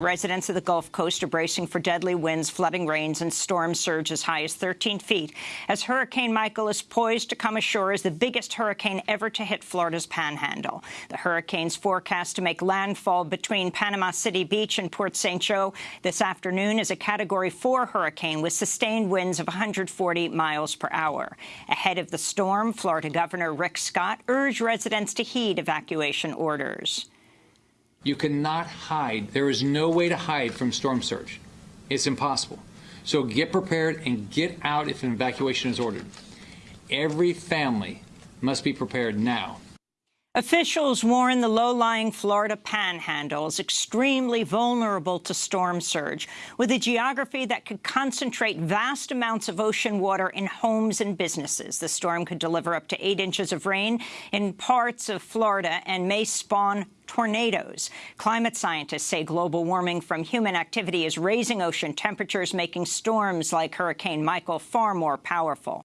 Residents of the Gulf Coast are bracing for deadly winds, flooding rains, and storm surge as high as 13 feet as Hurricane Michael is poised to come ashore as the biggest hurricane ever to hit Florida's panhandle. The hurricane's forecast to make landfall between Panama City Beach and Port St. Joe this afternoon is a Category 4 hurricane with sustained winds of 140 miles per hour. Ahead of the storm, Florida Governor Rick Scott urged residents to heed evacuation orders. You cannot hide. There is no way to hide from storm surge. It's impossible. So get prepared and get out if an evacuation is ordered. Every family must be prepared now. Officials warn the low-lying Florida panhandle is extremely vulnerable to storm surge, with a geography that could concentrate vast amounts of ocean water in homes and businesses. The storm could deliver up to eight inches of rain in parts of Florida and may spawn tornadoes. Climate scientists say global warming from human activity is raising ocean temperatures, making storms like Hurricane Michael far more powerful.